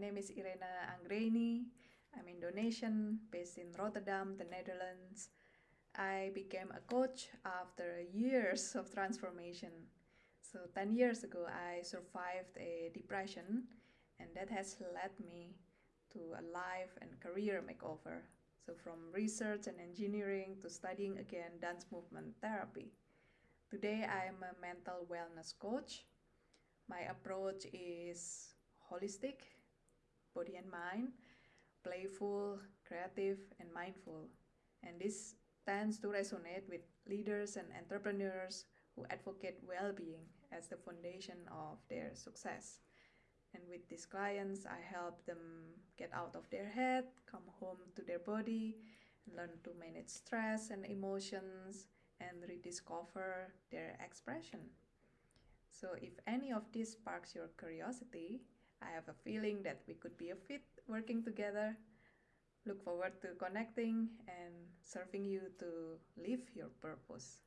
name is Irena Anggreni. I'm Indonesian, based in Rotterdam, the Netherlands. I became a coach after years of transformation. So 10 years ago, I survived a depression, and that has led me to a life and career makeover. So from research and engineering to studying again dance movement therapy. Today I am a mental wellness coach. My approach is holistic, body and mind, playful, creative, and mindful. And this tends to resonate with leaders and entrepreneurs who advocate well-being as the foundation of their success. And with these clients, I help them get out of their head, come home to their body, learn to manage stress and emotions, and rediscover their expression. So if any of this sparks your curiosity, I have a feeling that we could be a fit working together. Look forward to connecting and serving you to live your purpose.